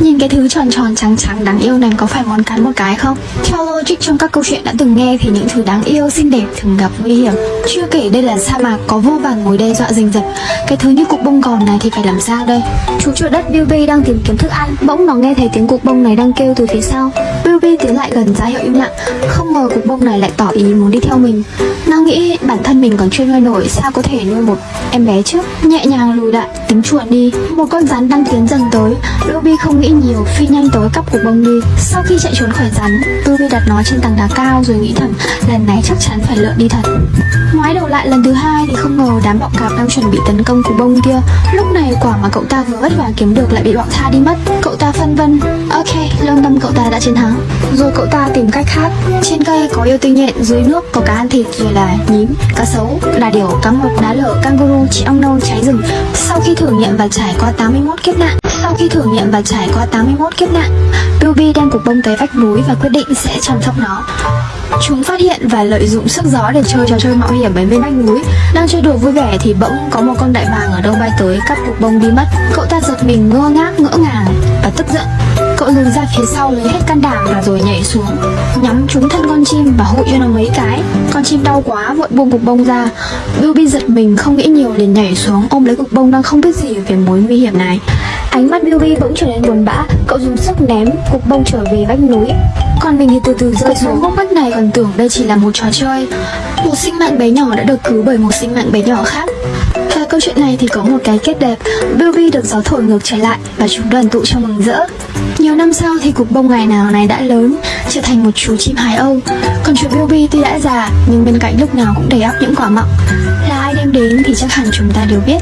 Nhìn cái thứ tròn tròn trắng trắng đáng yêu này có phải món cắn một cái không? Theo logic trong các câu chuyện đã từng nghe thì những thứ đáng yêu, xinh đẹp thường gặp nguy hiểm Chưa kể đây là sa mạc có vô vàn mối đe dọa rình rập Cái thứ như cục bông gòn này thì phải làm sao đây? Chú chuột đất Bilby đang tìm kiếm thức ăn Bỗng nó nghe thấy tiếng cục bông này đang kêu từ phía sau Ruby tiến lại gần ra hiệu im lặng. Không ngờ cục bông này lại tỏ ý muốn đi theo mình. Nó nghĩ bản thân mình còn chưa nuôi nổi, Sao có thể nuôi một em bé trước? Nhẹ nhàng lùi lại, tính chuột đi. Một con rắn đang tiến dần tới. Ruby không nghĩ nhiều, phi nhanh tới cắp cục bông đi. Sau khi chạy trốn khỏi rắn, Ruby đặt nó trên tầng đá cao rồi nghĩ thầm, Lần này chắc chắn phải lượn đi thật. Quay đầu lại lần thứ hai thì không ngờ đám bọ cạp đang chuẩn bị tấn công cục bông kia. Lúc này quả mà cậu ta vừa vất vả kiếm được lại bị bọn tha đi mất. Cậu ta phân vân Ok, lương tâm cậu ta đã chiến thắng. Rồi cậu ta tìm cách khác. Trên cây có yêu tinh nhện, dưới nước có cá ăn thịt rồi là nhím, cá sấu, đà điểu, cá mập, đá lở, kangaroo, chị ong nâu, cháy rừng. Sau khi thử nghiệm và trải qua 81 kiếp nạn Sau khi thử nghiệm và trải qua 81 kiếp nạn Ruby đem cục bông tới vách núi và quyết định sẽ chăm sóc nó. Chúng phát hiện và lợi dụng sức gió để chơi trò chơi mạo hiểm ở bên vách núi. Đang chơi đùa vui vẻ thì bỗng có một con đại bàng ở đâu bay tới cắp cục bông đi mất. Cậu ta giật mình ngơ ngác, ngỡ ngàng và tức giận. Cậu lùi ra phía sau lấy hết can đảm và rồi nhảy xuống, Nhắm trúng thân con chim và hụi cho nó mấy cái. Con chim đau quá, vội buông cục bông ra. Ruby giật mình không nghĩ nhiều liền nhảy xuống, ôm lấy cục bông đang không biết gì về mối nguy hiểm này. Ánh mắt Billy bỗng trở nên buồn bã. Cậu dùng sức ném cục bông trở về vách núi. Còn mình thì từ từ rơi xuống. Ngốc bách này còn tưởng đây chỉ là một trò chơi. Một sinh mạng bé nhỏ đã được cứu bởi một sinh mạng bé nhỏ khác. Và câu chuyện này thì có một cái kết đẹp. Billy được gió thổi ngược trở lại Và chúng đoàn tụ trong mừng rỡ. Nhiều năm sau thì cục bông ngày nào này đã lớn Trở thành một chú chim hải âu. Còn chú Bilby tuy đã già Nhưng bên cạnh lúc nào cũng đầy ắp những quả mọng Là ai đem đến thì chắc hẳn chúng ta đều biết